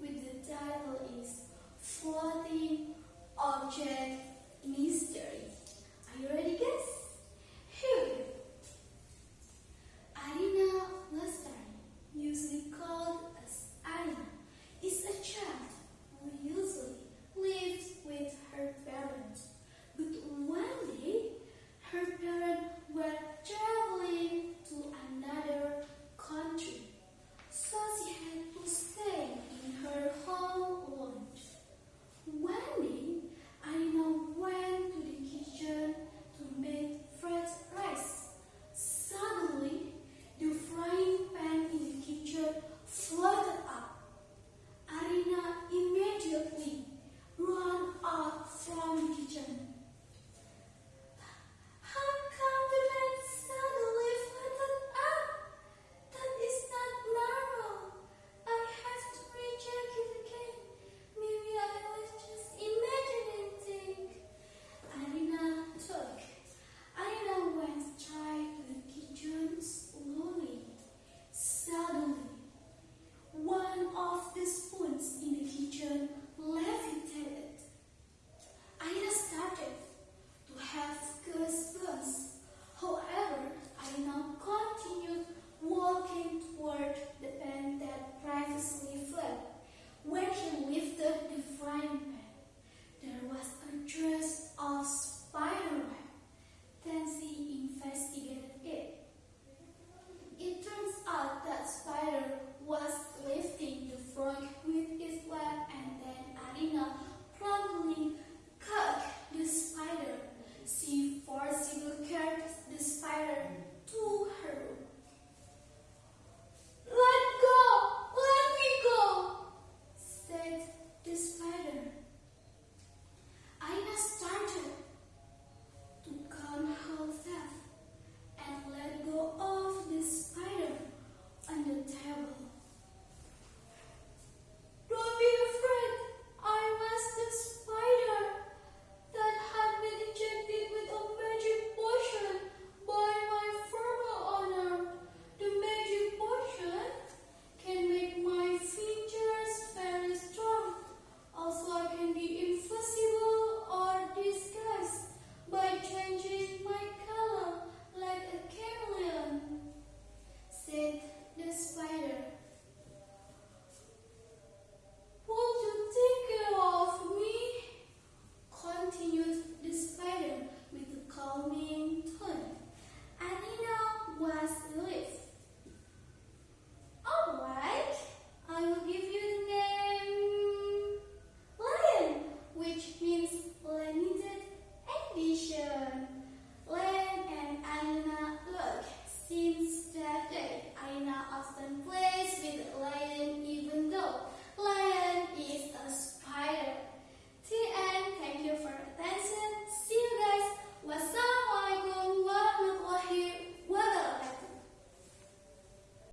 with the title is 14 Object was a dress of